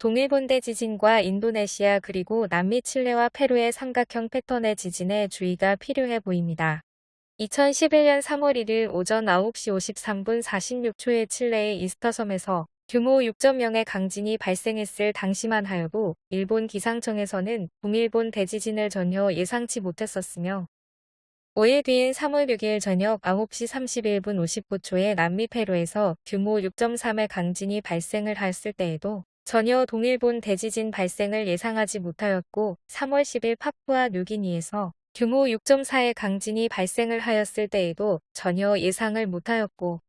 동일본대 지진과 인도네시아 그리고 남미 칠레와 페루의 삼각형 패턴의 지진에 주의가 필요해 보입니다. 2011년 3월 1일 오전 9시 53분 46초에 칠레의 이스터섬에서 규모 6.0의 강진이 발생했을 당시만 하여도 일본 기상청에서는 동일본 대지진을 전혀 예상치 못했었으며 5일 뒤인 3월 6일 저녁 9시 31분 59초에 남미 페루에서 규모 6.3의 강진이 발생을 하였을 때에도 전혀 동일본 대지진 발생을 예상하지 못하였고 3월 10일 파푸아 뉴기니에서 규모 6.4의 강진이 발생을 하였을 때에도 전혀 예상을 못하였고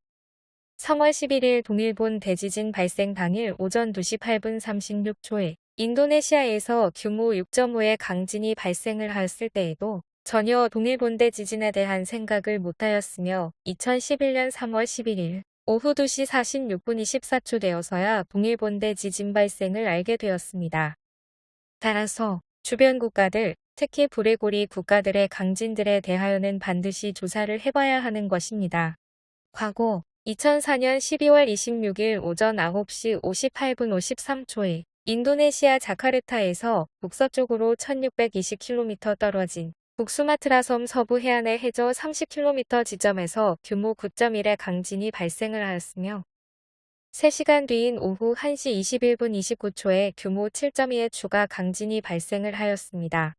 3월 11일 동일본 대지진 발생 당일 오전 2시 8분 36초에 인도네시아에서 규모 6.5의 강진이 발생을 하였을 때에도 전혀 동일본 대 지진에 대한 생각을 못하였으며 2011년 3월 11일 오후 2시 46분 24초 되어서야 동일본대 지진 발생을 알게 되었습니다. 따라서 주변 국가들, 특히 불레고리 국가들의 강진들에 대하여는 반드시 조사를 해봐야 하는 것입니다. 과거 2004년 12월 26일 오전 9시 58분 53초에 인도네시아 자카르타에서 북서쪽으로 1620km 떨어진 북수마트라 섬 서부 해안의 해저 30km 지점에서 규모 9.1의 강진이 발생을 하였으며 3시간 뒤인 오후 1시 21분 29초에 규모 7.2의 추가 강진이 발생을 하였습니다.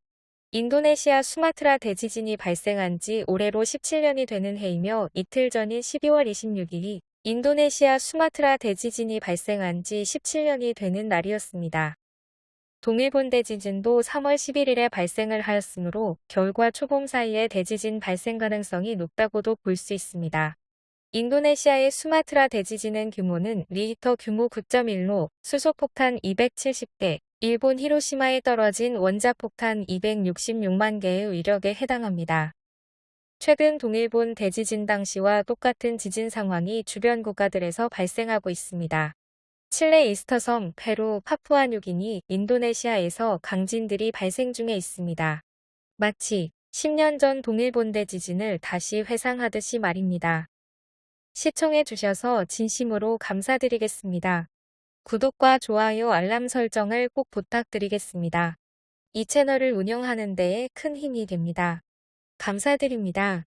인도네시아 수마트라 대지진이 발생한 지 올해로 17년이 되는 해이며 이틀 전인 12월 26일이 인도네시아 수마트라 대지진이 발생한 지 17년이 되는 날이었습니다. 동일본 대지진도 3월 11일에 발생을 하였으므로 겨울과 초봄 사이에 대지진 발생 가능성이 높다고도 볼 수 있습니다. 인도네시아의 수마트라 대지진은 규모는 리히터 규모 9.1로 수소폭탄 270개, 일본 히로시마에 떨어진 원자폭탄 266만 개의 위력에 해당합니다. 최근 동일본 대지진 당시와 똑같은 지진 상황이 주변 국가들에서 발생하고 있습니다. 칠레 이스터섬, 페루, 파푸아뉴기니, 인도네시아에서 강진들이 발생 중에 있습니다. 마치 10년 전 동일본대 지진을 다시 회상하듯이 말입니다. 시청해 주셔서 진심으로 감사드리겠습니다. 구독과 좋아요 알람 설정을 꼭 부탁드리겠습니다. 이 채널을 운영하는 데에 큰 힘이 됩니다. 감사드립니다.